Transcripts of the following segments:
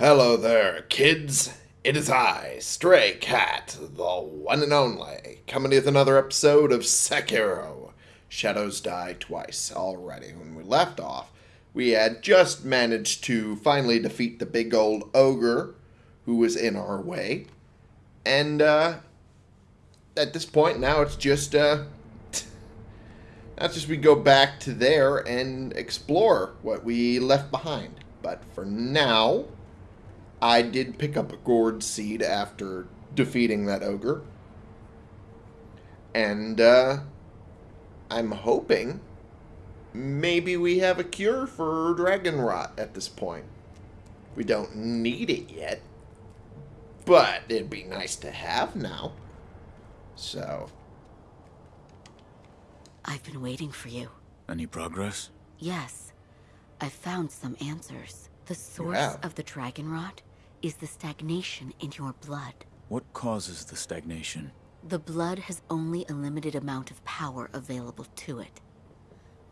Hello there, kids. It is I, Stray Cat, the one and only, coming with another episode of Sekiro. Shadows die twice already. When we left off, we had just managed to finally defeat the big old ogre who was in our way. And, uh, at this point, now it's just, uh, now just we go back to there and explore what we left behind. But for now, I did pick up a gourd seed after defeating that ogre. And uh, I'm hoping maybe we have a cure for dragon rot at this point. We don't need it yet, but it'd be nice to have now. So, I've been waiting for you. Any progress? Yes, I've found some answers. The source have? of the dragon rot is the stagnation in your blood. What causes the stagnation? The blood has only a limited amount of power available to it.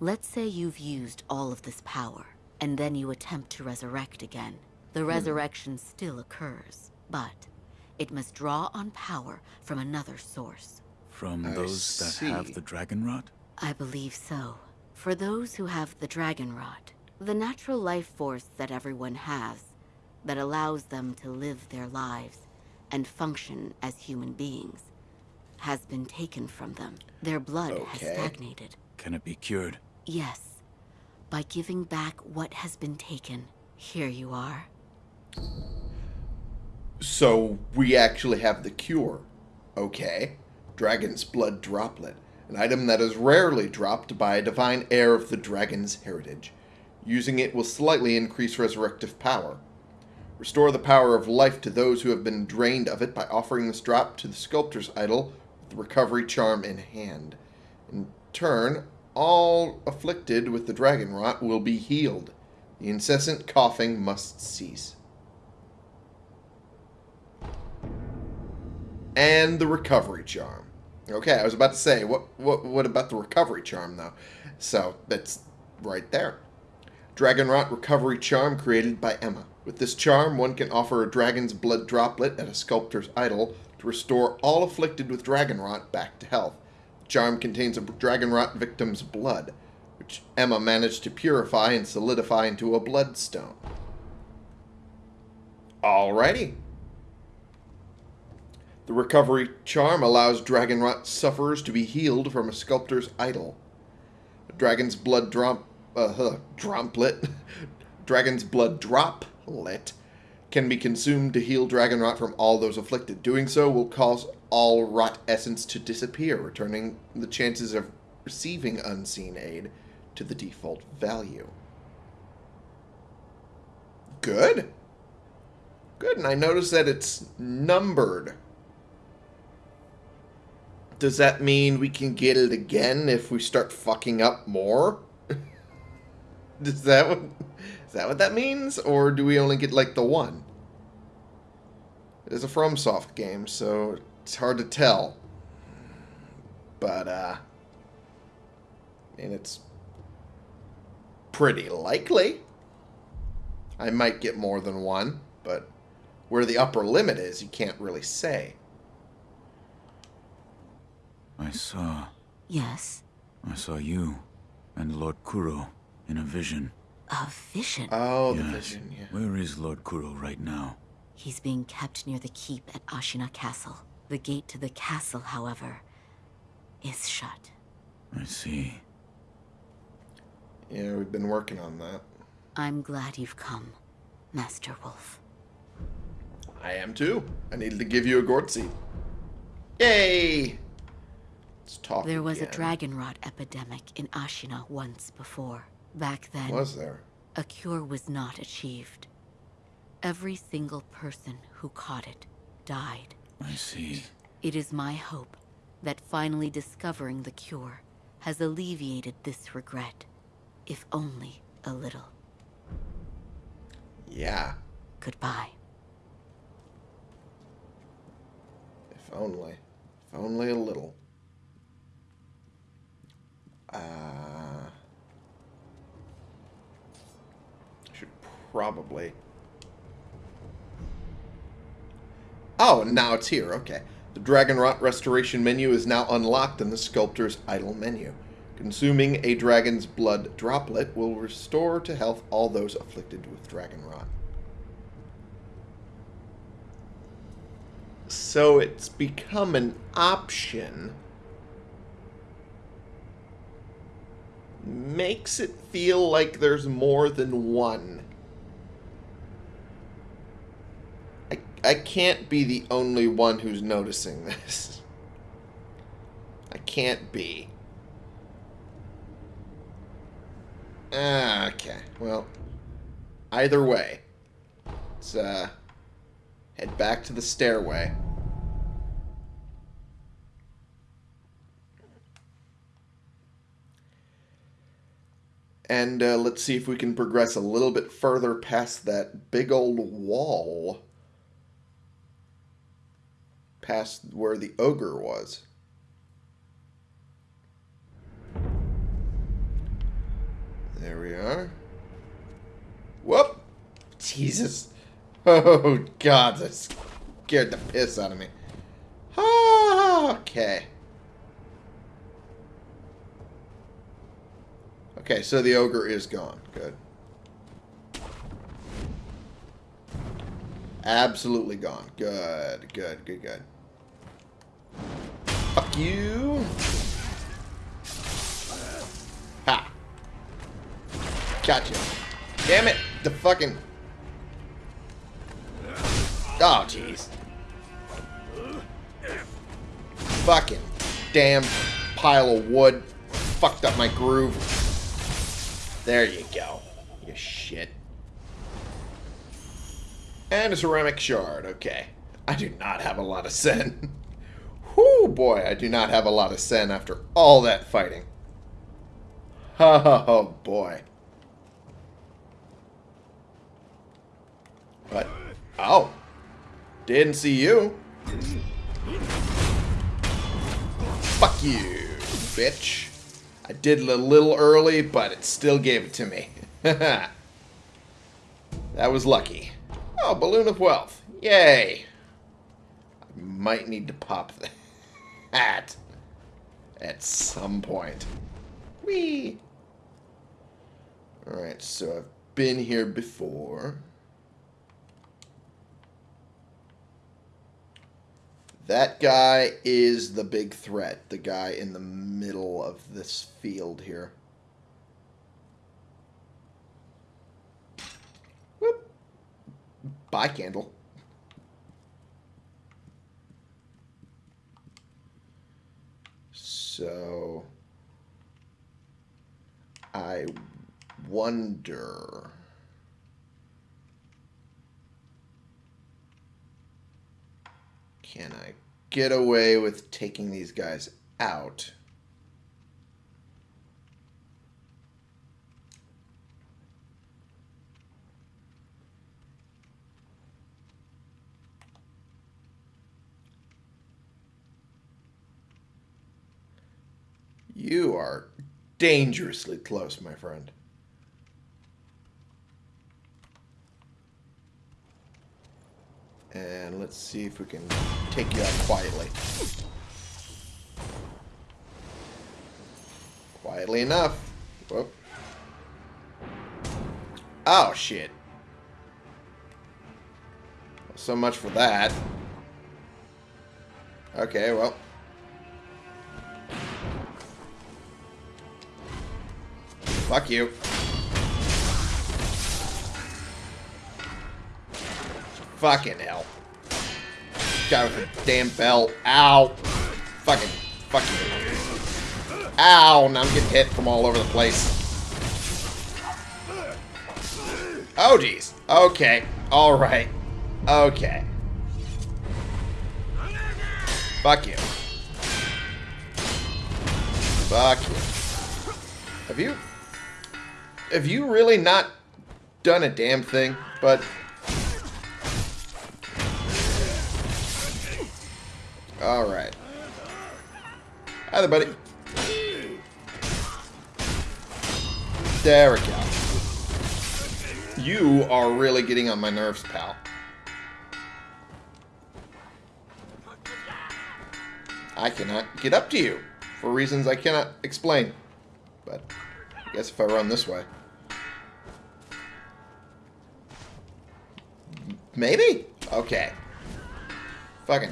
Let's say you've used all of this power, and then you attempt to resurrect again. The hmm. resurrection still occurs, but it must draw on power from another source. From I those that have the dragon rot? I believe so. For those who have the dragon rot, the natural life force that everyone has, that allows them to live their lives and function as human beings, has been taken from them. Their blood has stagnated. Can it be cured? Yes. By giving back what has been taken, here you are. so we actually have the cure. Okay. Dragon's Blood Droplet. An item that is rarely dropped by a divine heir of the dragon's heritage. Using it will slightly increase resurrective power. Restore the power of life to those who have been drained of it by offering this drop to the sculptor's idol with the recovery charm in hand. In turn, all afflicted with the dragon rot will be healed. The incessant coughing must cease. and the recovery charm. Okay, I was about to say, what what what about the recovery charm though? So that's right there. Dragon Rot Recovery Charm created by Emma. With this charm, one can offer a dragon's blood droplet at a sculptor's idol to restore all afflicted with dragon rot back to health. The charm contains a dragon rot victim's blood, which Emma managed to purify and solidify into a bloodstone. Alrighty. The recovery charm allows dragon rot sufferers to be healed from a sculptor's idol. A dragon's blood drop, uh, huh, dromplet, dragon's blood droplet can be consumed to heal dragon rot from all those afflicted. Doing so will cause all rot essence to disappear, returning the chances of receiving unseen aid to the default value. Good. Good, and I notice that it's numbered. Does that mean we can get it again if we start fucking up more? Is that what is that what that means? Or do we only get like the one? It is a FromSoft game, so it's hard to tell. But uh I mean it's pretty likely. I might get more than one, but where the upper limit is, you can't really say. I saw. Yes, I saw you and Lord Kuro in a vision. a vision. Oh, the vision, yeah. Where is Lord Kuro right now? He's being kept near the keep at Ashina Castle. The gate to the castle, however, is shut. I see. Yeah, we've been working on that. I'm glad you've come, Master Wolf. I am too. I needed to give you a Gortzi. Yay! Let's talk. There was a dragon rot epidemic in Ashina once before. Back then, Was there? a cure was not achieved. Every single person who caught it died. I see. It is my hope that finally discovering the cure has alleviated this regret, if only a little. Yeah. Goodbye. If only. If only a little. Uh. Should probably Oh, now it's here. Okay. The Dragon Rot Restoration menu is now unlocked in the Sculptor's Idol menu. Consuming a dragon's blood droplet will restore to health all those afflicted with Dragon Rot. So it's become an option. Makes it feel like there's more than one. I, I can't be the only one who's noticing this. I can't be. Ah, okay. Well, either way, let's uh, head back to the stairway. And uh, let's see if we can progress a little bit further past that big old wall. Past where the ogre was. There we are. Whoop! Jesus. Oh, God, that scared the piss out of me. Ah, okay. Okay, so the ogre is gone. Good. Absolutely gone. Good, good, good, good. Fuck you. Ha. Gotcha. Damn it. The fucking... Oh, jeez. Fucking damn pile of wood. Fucked up my groove. There you go. You shit. And a ceramic shard. Okay. I do not have a lot of sen. Whoo, boy, I do not have a lot of sen after all that fighting. Oh, boy. But, oh. Didn't see you. Fuck you, bitch. I did it a little early, but it still gave it to me. that was lucky. Oh, Balloon of Wealth. Yay. I might need to pop that at some point. Whee! Alright, so I've been here before. That guy is the big threat. The guy in the middle of this field here. Whoop. Bye, candle. So... I wonder... Can I get away with taking these guys out? You are dangerously close, my friend. And let's see if we can take you out quietly. Quietly enough. Whoop. Oh, shit. So much for that. Okay, well. Fuck you. Fucking hell. Guy with a damn belt. Ow. Fucking. Fuck you. Ow. Now I'm getting hit from all over the place. Oh, jeez. Okay. Alright. Okay. Fuck you. Fuck you. Have you... Have you really not done a damn thing? But... Alright. Hi there, buddy. There we go. You are really getting on my nerves, pal. I cannot get up to you for reasons I cannot explain. But I guess if I run this way. Maybe? Okay. Fucking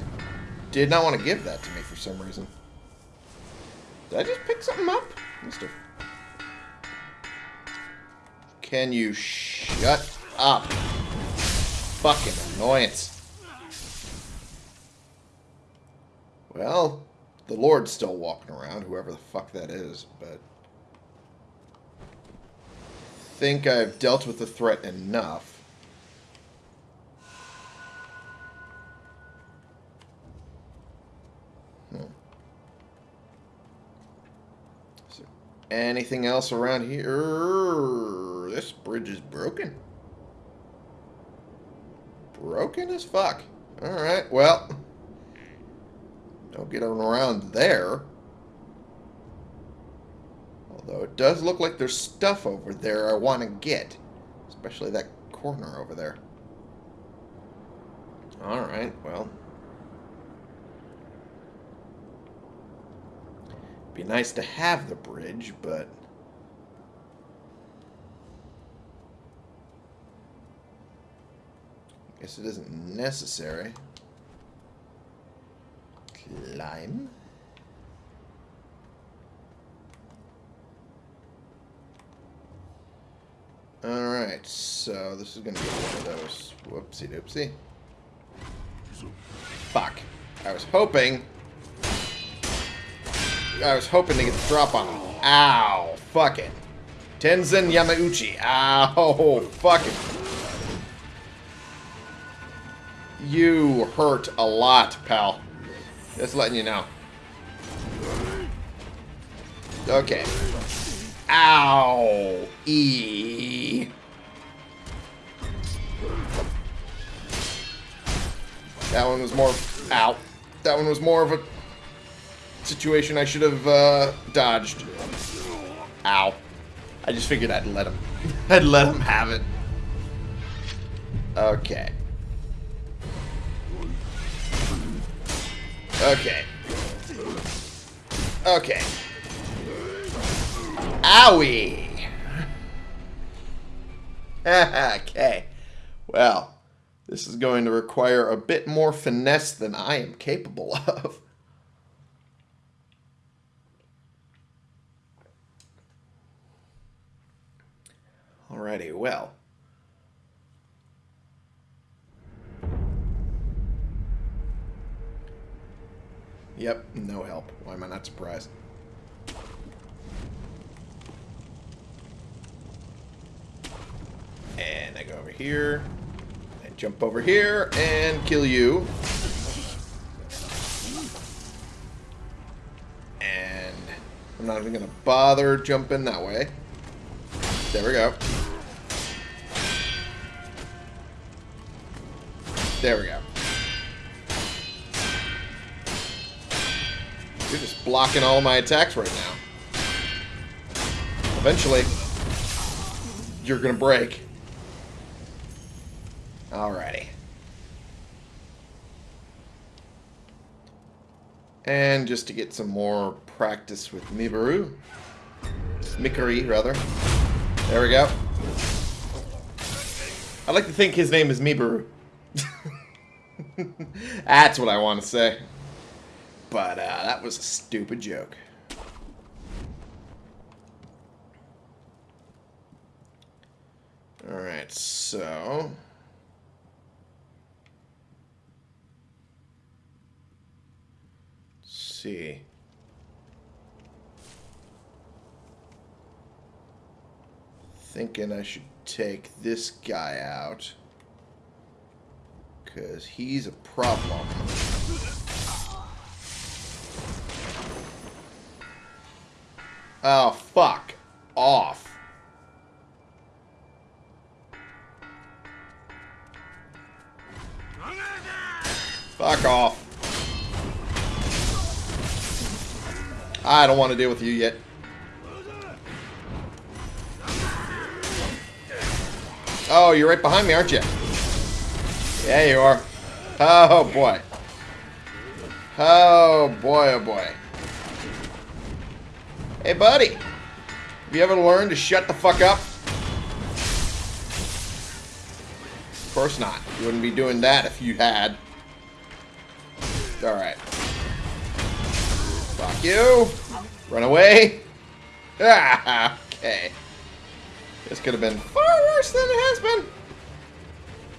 did not want to give that to me for some reason. Did I just pick something up? Must have. Can you shut up? Fucking annoyance. Well, the Lord's still walking around, whoever the fuck that is, but... think I've dealt with the threat enough. Anything else around here? This bridge is broken. Broken as fuck. Alright, well... Don't get around there. Although it does look like there's stuff over there I want to get. Especially that corner over there. Alright, well. Be nice to have the bridge, but... I guess it isn't necessary. Climb. Alright, so this is going to be one of those. Whoopsie doopsie. Fuck. I was hoping... I was hoping to get the drop on him. Ow. Fuck it. Tenzen Yamauchi. Ow. Fuck it. You hurt a lot, pal. Just letting you know. Okay. Ow. E. That one was more... Ow. That one was more of a situation I should have uh, dodged. Ow. I just figured I'd let him. I'd let him have it. Okay. Okay. Okay. Owie! okay. Well, this is going to require a bit more finesse than I am capable of. Alrighty, well. Yep, no help. Why am I not surprised? And I go over here. And jump over here and kill you. And I'm not even going to bother jumping that way. There we go. There we go. You're just blocking all my attacks right now. Eventually, you're going to break. Alrighty. And just to get some more practice with Mibaru. Mikiri, rather. There we go. I like to think his name is Mibaru. That's what I want to say. But uh, that was a stupid joke. Alright, so... Let's see. Thinking I should take this guy out. Because he's a problem. Oh, fuck. Off. Fuck off. I don't want to deal with you yet. Oh, you're right behind me, aren't you? Yeah, you are. Oh, boy. Oh, boy, oh, boy. Hey, buddy. Have you ever learned to shut the fuck up? Of course not. You wouldn't be doing that if you had. Alright. Fuck you. Run away. Ah, okay. This could have been far worse than it has been.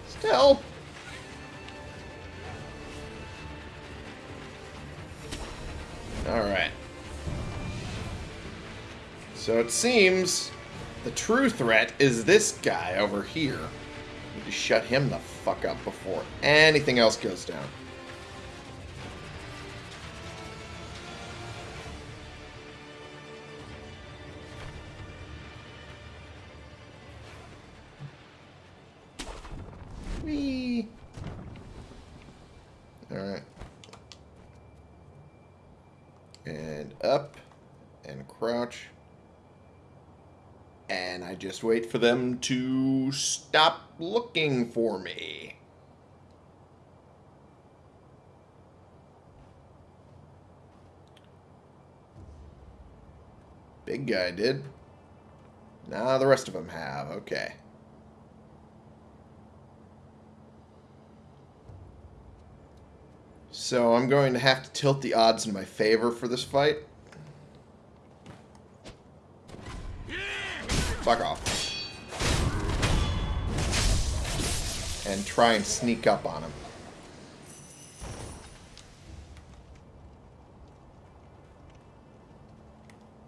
Still. Alright. So it seems the true threat is this guy over here. Need to shut him the fuck up before anything else goes down. Whee! Alright. And up. And crouch. And I just wait for them to stop looking for me. Big guy did. Now the rest of them have. Okay. So I'm going to have to tilt the odds in my favor for this fight. Fuck off. And try and sneak up on him.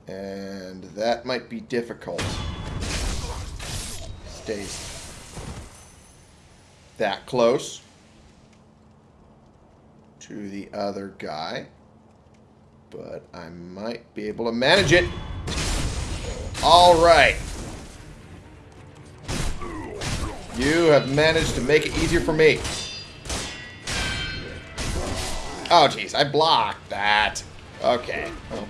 And that might be difficult. Stays that close to the other guy. But I might be able to manage it. Alright. You have managed to make it easier for me. Oh, jeez. I blocked that. Okay. Well.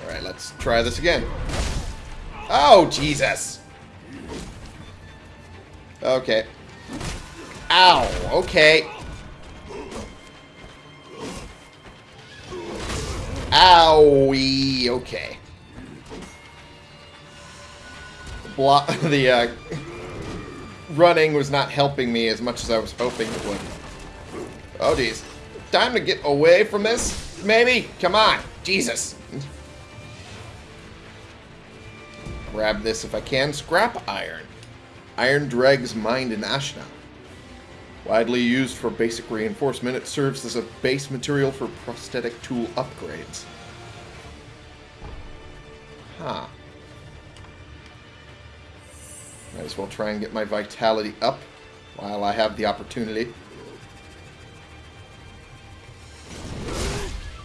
Alright, let's try this again. Oh, Jesus. Okay. Ow. Okay. Owie. Okay. The uh, running was not helping me as much as I was hoping it would. Oh, geez. Time to get away from this, maybe? Come on. Jesus. Grab this if I can. Scrap iron. Iron dregs mined in Ashina. Widely used for basic reinforcement, it serves as a base material for prosthetic tool upgrades. Huh. Might as well try and get my vitality up while I have the opportunity.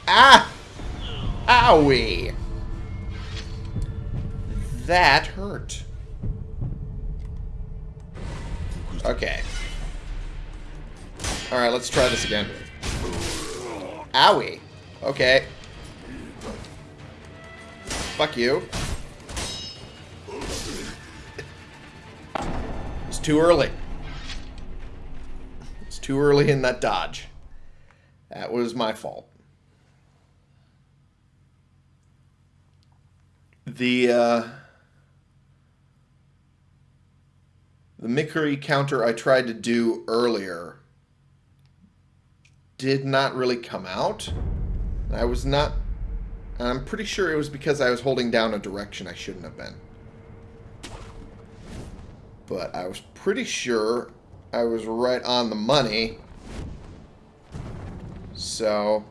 Ah! Owie! That hurt. Okay. Alright, let's try this again. Owie. Okay. Fuck you. Too early. It's too early in that dodge. That was my fault. The, uh... The Mikiri counter I tried to do earlier did not really come out. I was not... I'm pretty sure it was because I was holding down a direction I shouldn't have been. But I was pretty sure I was right on the money. So...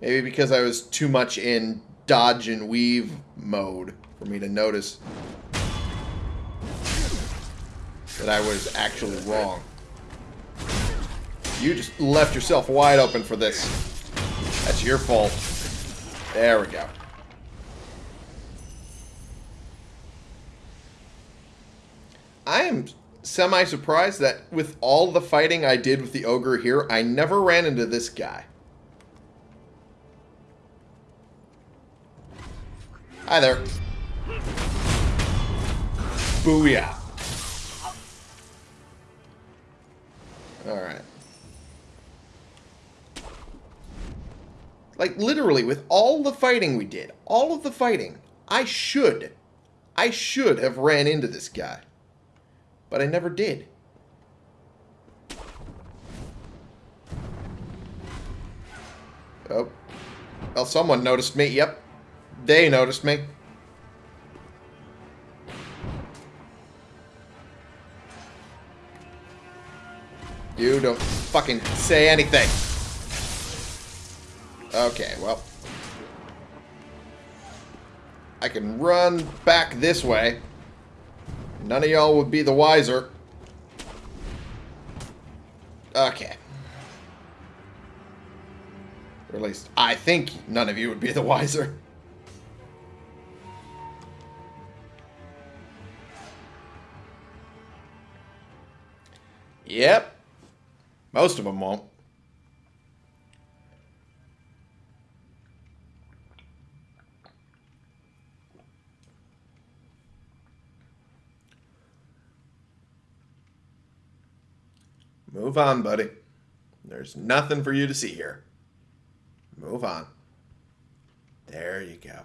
Maybe because I was too much in dodge and weave mode for me to notice that I was actually wrong. You just left yourself wide open for this. That's your fault. There we go. I am semi surprised that with all the fighting I did with the ogre here, I never ran into this guy. Hi there. Booyah. Alright. Like, literally, with all the fighting we did, all of the fighting, I should, I should have ran into this guy. But I never did. Oh. Well, someone noticed me. Yep. They noticed me. You don't fucking say anything. Okay, well. I can run back this way. None of y'all would be the wiser. Okay. Or at least, I think none of you would be the wiser. Yep. Most of them won't. Move on, buddy. There's nothing for you to see here. Move on. There you go.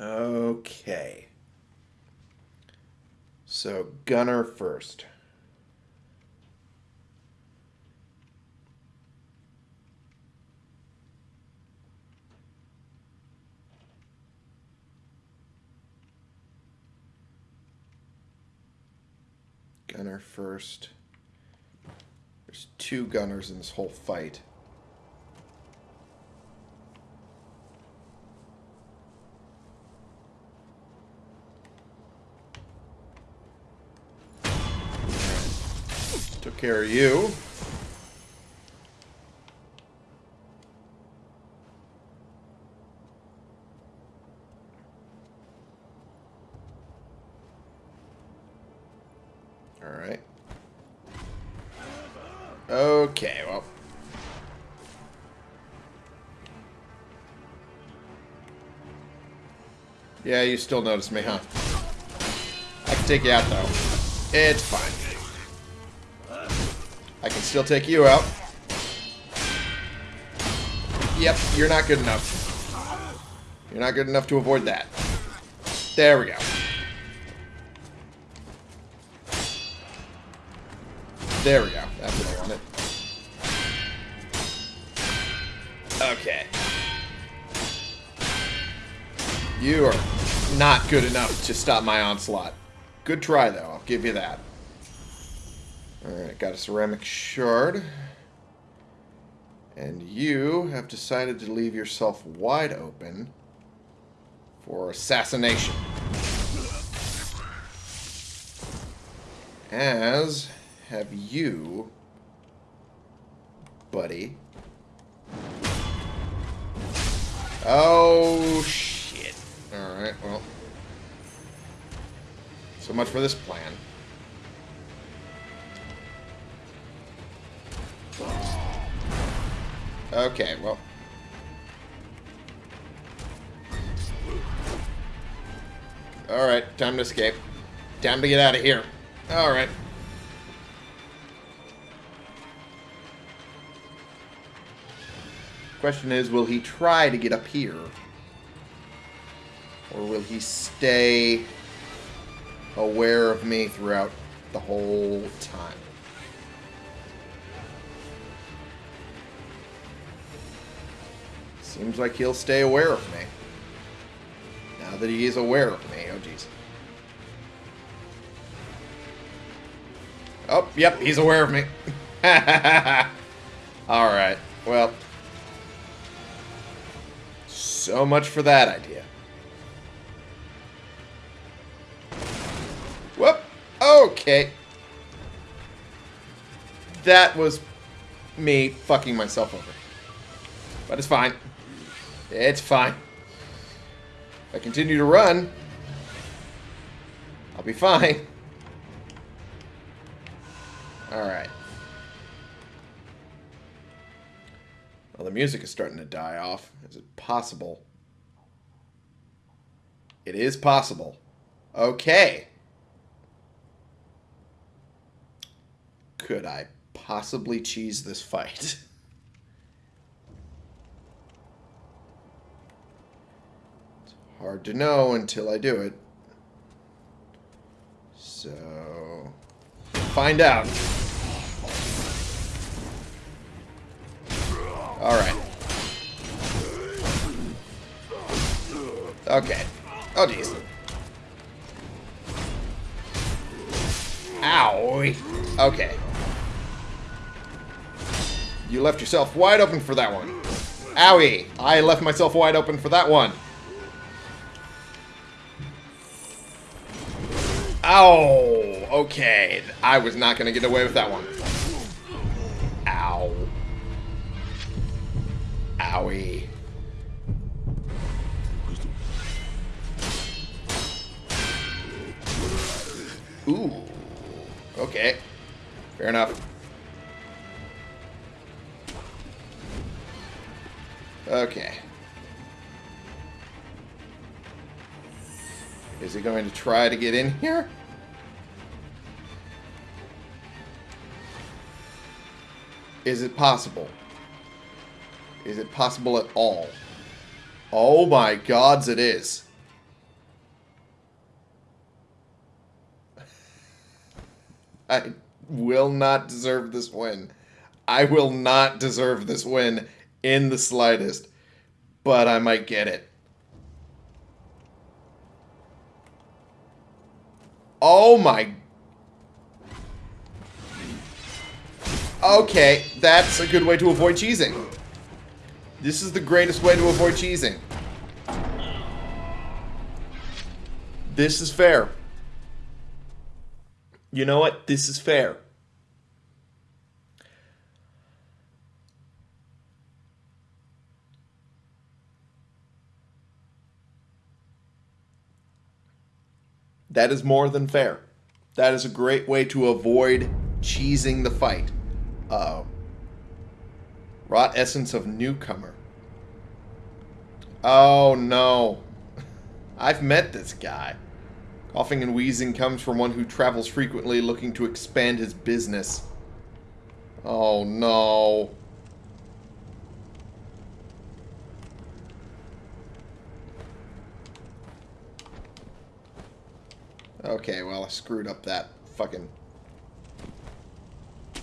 Okay. So, Gunner first. Gunner first. There's two gunners in this whole fight. Took care of you. Yeah, you still notice me, huh? I can take you out, though. It's fine. I can still take you out. Yep, you're not good enough. You're not good enough to avoid that. There we go. There we go. That's what I wanted. Okay. You are not good enough to stop my onslaught. Good try, though. I'll give you that. Alright, got a ceramic shard. And you have decided to leave yourself wide open for assassination. As have you, buddy. Oh, shit. Alright, well. So much for this plan. Okay, well. Alright, time to escape. Time to get out of here. Alright. Question is, will he try to get up here? Or will he stay aware of me throughout the whole time? Seems like he'll stay aware of me. Now that he is aware of me. Oh, jeez. Oh, yep, he's aware of me. Alright, well. So much for that idea. Okay. That was me fucking myself over. But it's fine. It's fine. If I continue to run, I'll be fine. Alright. Well, the music is starting to die off. Is it possible? It is possible. Okay. Could I possibly cheese this fight? It's hard to know until I do it. So, find out. Alright. Okay. Oh, jeez. Ow. Okay. You left yourself wide open for that one. Owie. I left myself wide open for that one. Ow. Okay. I was not going to get away with that one. Try to get in here? Is it possible? Is it possible at all? Oh my gods, it is. I will not deserve this win. I will not deserve this win in the slightest. But I might get it. Oh my... Okay, that's a good way to avoid cheesing. This is the greatest way to avoid cheesing. This is fair. You know what? This is fair. That is more than fair. That is a great way to avoid cheesing the fight. Uh, Rot essence of newcomer. Oh no. I've met this guy. Coughing and wheezing comes from one who travels frequently looking to expand his business. Oh no. Okay, well, I screwed up that fucking... I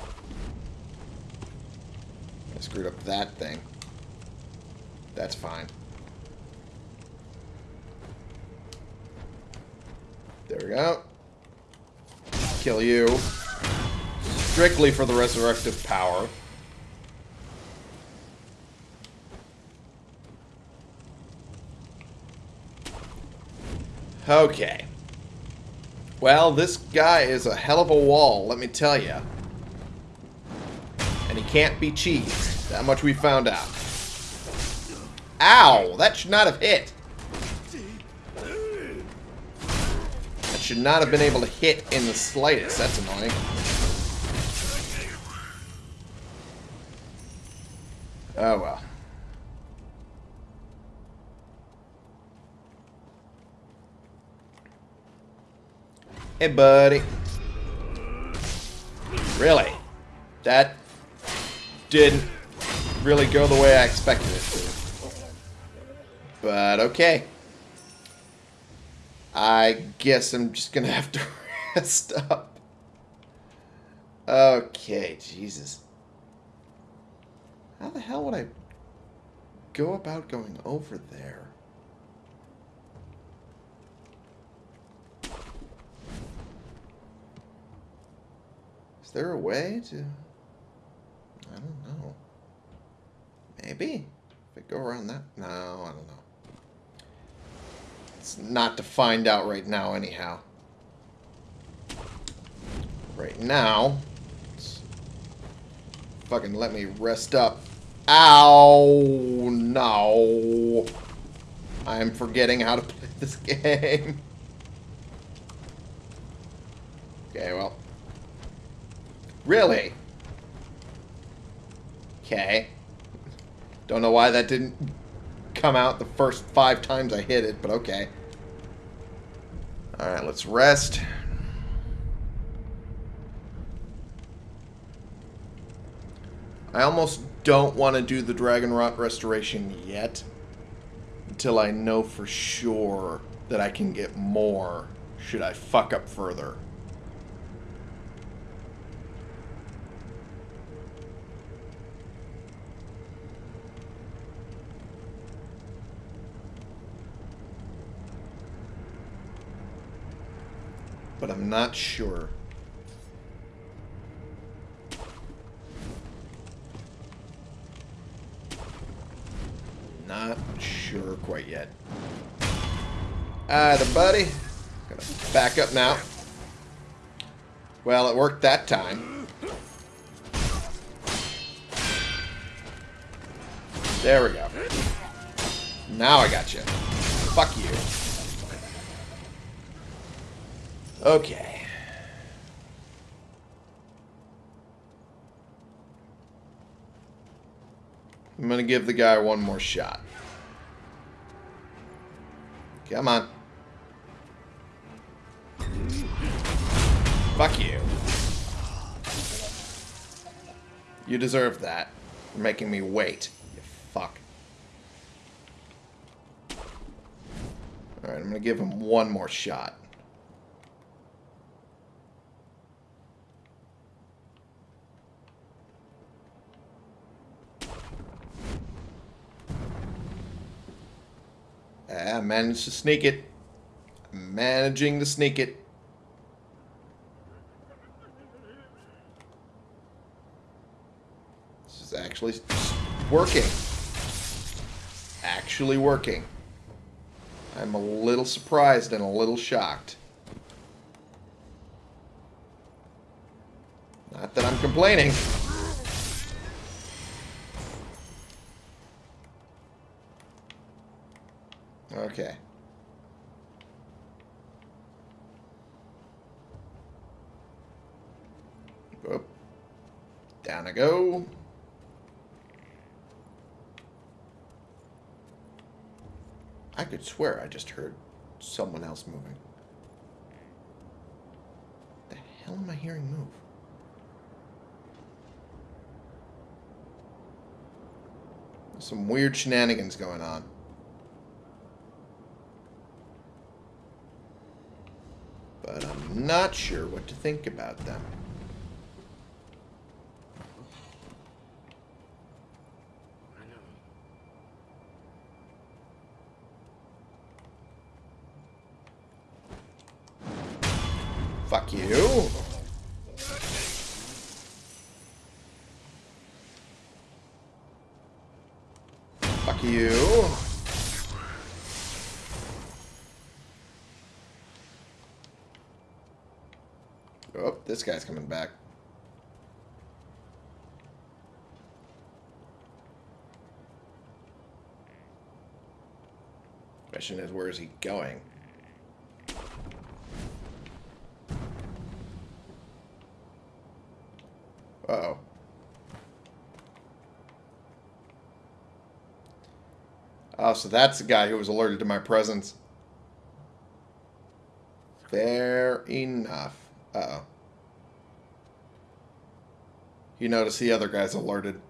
screwed up that thing. That's fine. There we go. Kill you. Strictly for the resurrective power. Okay. Well, this guy is a hell of a wall, let me tell you. And he can't be cheesed. That much we found out. Ow! That should not have hit. That should not have been able to hit in the slightest. That's annoying. Oh well. Hey, buddy. Really? That didn't really go the way I expected it to. But okay. I guess I'm just gonna have to rest up. Okay, Jesus. How the hell would I go about going over there? Is there a way to... I don't know. Maybe? If I go around that... No, I don't know. It's not to find out right now, anyhow. Right now... Fucking let me rest up. Ow! No! I'm forgetting how to play this game. Okay, well... Really? Okay. Don't know why that didn't come out the first five times I hit it, but okay. Alright, let's rest. I almost don't want to do the Dragon Rot restoration yet until I know for sure that I can get more should I fuck up further. But I'm not sure. Not sure quite yet. The buddy. Gotta back up now. Well, it worked that time. There we go. Now I got you. Fuck you. Okay. I'm gonna give the guy one more shot. Come on. Fuck you. You deserve that. For making me wait. You fuck. Alright, I'm gonna give him one more shot. I managed to sneak it. Managing to sneak it. This is actually working. Actually working. I'm a little surprised and a little shocked. Not that I'm complaining. Okay. Up. Down I go. I could swear I just heard someone else moving. The hell am I hearing move? Some weird shenanigans going on. but I'm not sure what to think about them. Fuck you. Fuck you. Oh, this guy's coming back. Question is, where is he going? Uh oh Oh, so that's the guy who was alerted to my presence. Fair enough. Uh-oh. You notice the other guy's alerted.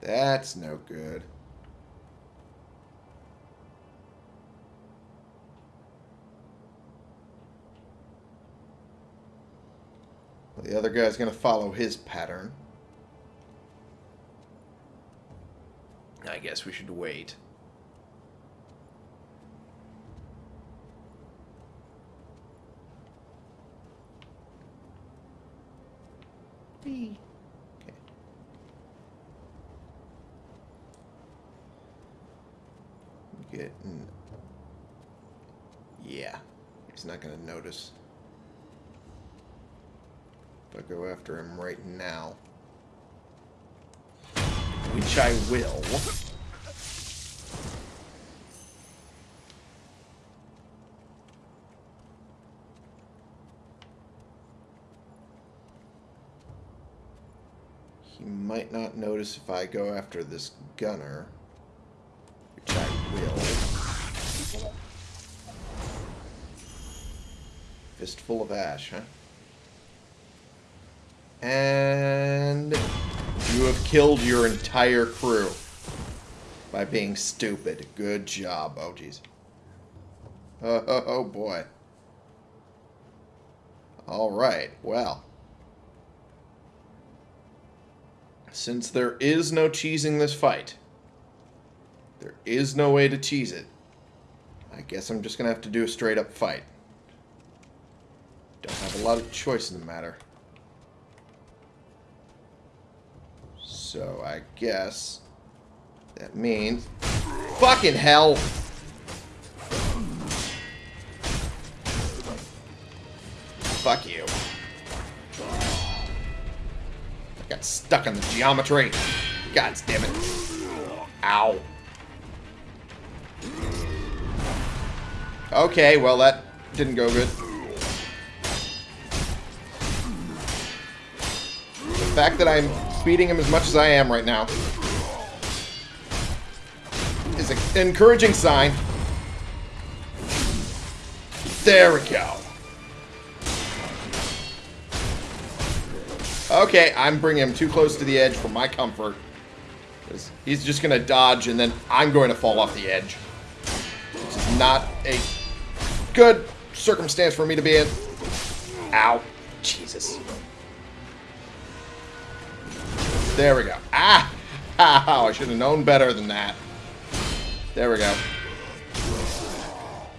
That's no good. The other guy's going to follow his pattern. I guess we should wait. Okay. Getting... Yeah. He's not going to notice. If I go after him right now. Which I will. He might not notice if I go after this gunner. Which I will. Fistful of ash, huh? And you have killed your entire crew by being stupid. Good job. Oh, jeez. Oh, oh, oh, boy. All right. Well. Since there is no cheesing this fight, there is no way to cheese it, I guess I'm just going to have to do a straight up fight. Don't have a lot of choice in the matter. So I guess that means... Fucking hell! Fuck you. Got stuck on the geometry. God damn it. Ow. Okay, well that didn't go good. The fact that I'm speeding him as much as I am right now is an encouraging sign. There we go. Okay, I'm bringing him too close to the edge for my comfort. He's just going to dodge, and then I'm going to fall off the edge. Which is not a good circumstance for me to be in. Ow. Jesus. There we go. Ah! Ow, I should have known better than that. There we go.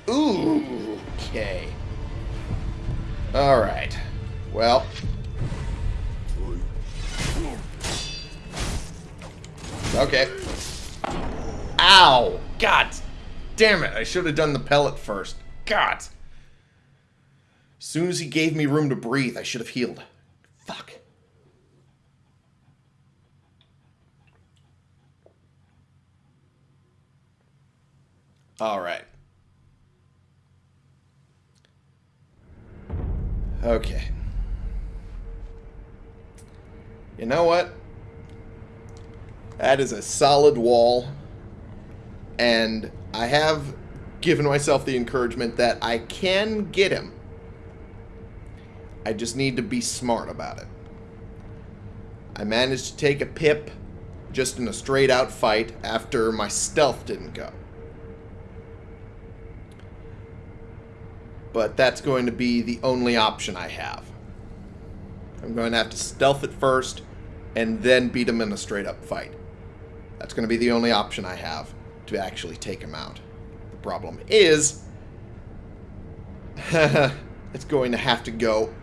Ooh, okay. Alright. Well, Okay. Ow! God damn it. I should have done the pellet first. God. As soon as he gave me room to breathe, I should have healed. Fuck. Alright. Okay. You know what? That is a solid wall. And I have given myself the encouragement that I can get him. I just need to be smart about it. I managed to take a pip just in a straight out fight after my stealth didn't go. But that's going to be the only option I have. I'm going to have to stealth it first and then beat him in a straight up fight. That's going to be the only option I have to actually take him out. The problem is, it's going to have to go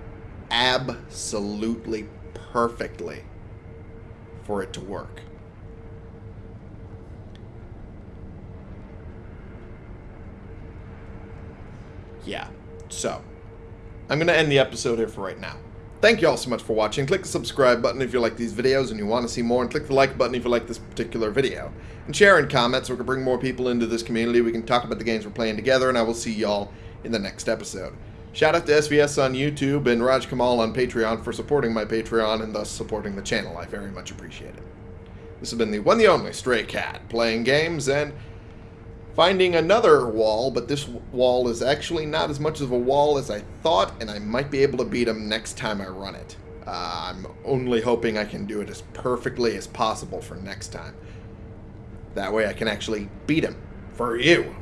absolutely perfectly for it to work. Yeah, so I'm going to end the episode here for right now. Thank you all so much for watching. Click the subscribe button if you like these videos and you want to see more, and click the like button if you like this particular video. And share and comment so we can bring more people into this community. We can talk about the games we're playing together, and I will see y'all in the next episode. Shout out to SVS on YouTube and Raj Kamal on Patreon for supporting my Patreon and thus supporting the channel. I very much appreciate it. This has been the one the only Stray Cat, playing games and finding another wall, but this wall is actually not as much of a wall as I thought, and I might be able to beat him next time I run it. Uh, I'm only hoping I can do it as perfectly as possible for next time. That way I can actually beat him. For you.